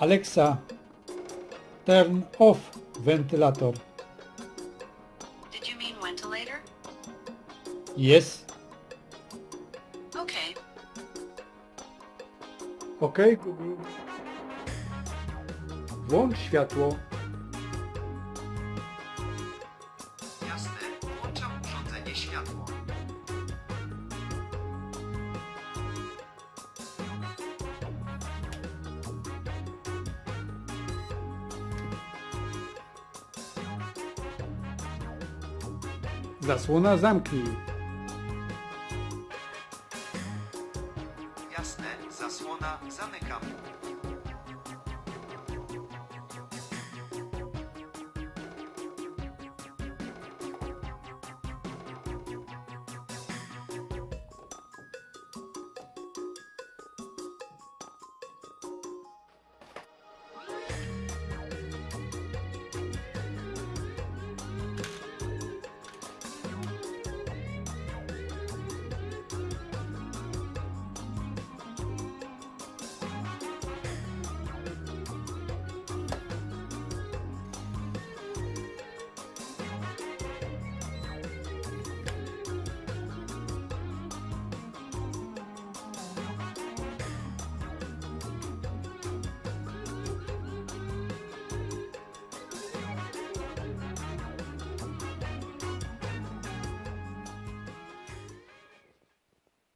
Alexa, turn off wentylator. Did you mean ventilator? Yes. Okay. OK, Google. Włącz światło. Jasne, włączam urządzenie światło. Zasłona zamknij. Jasne, zasłona zamykam.